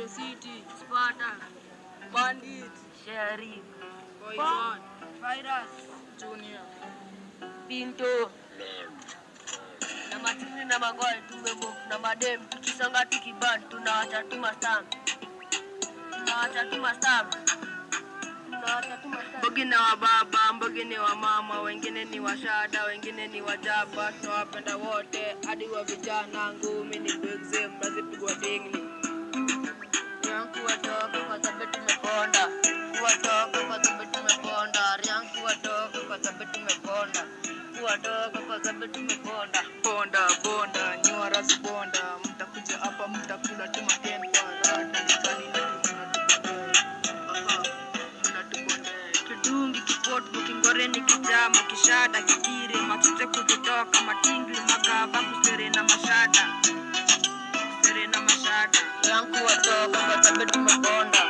The City, Sparta, Bandit, Sheriff, Poison, Virus, Junior, Pinto. Na matini na magol tumemo na madem tukisanga tukiban tunaacha tu mastam tunaacha tu mastam Mbogi na wa baba, Mbogi ni wa mama, wengine ni washada, wengine ni wajaba, tunawapenda wote hadi wa vijana. Ngumi ni big zim, nazipigwa dingli. Sababu tumeponda kuwatoka kwa sababu tumeponda ponda bonda, nyua razi bonda, mtakuja hapa mtakula tu Kidungi mukingore kijama kishada kidire matute kukutoka matingli magava kusere na mashada. Kusere na mashada. Riangu watoka kwa sababu tumeponda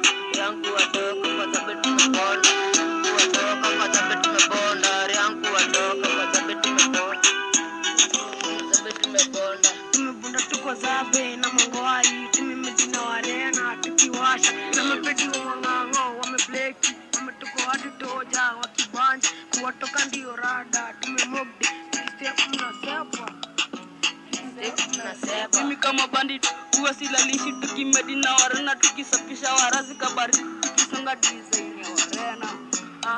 zabe timi tumemejina warena tukiwasha namepeti wa mang'ang'o wamebleki wametuko hadi toja wakibanja kuwatoka ndio rada tumemogde tukistep mnasepa mimi kama bandit huwa silalishi tukimedina warena tukisafisha warazi kabari tukisonga design ya warena. Ah,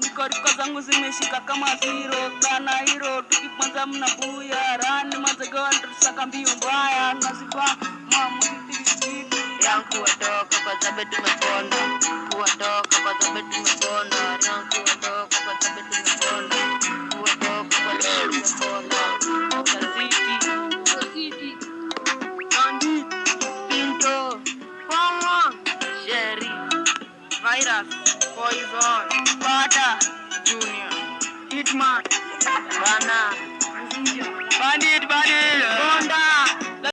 niko zangu zimeshika kama zero. Kana hiro tukikwanza mnabuya rani mazegoa tusaka mbio mbaya. Naziba mamutitiriti yangu watoka kwa sababu tumeponda kuwatoka kwa sababu tumeponda yangu watoka kwa Virus, Poison, Sparta, Junior, Hitman, Bana Bandit, Bandit,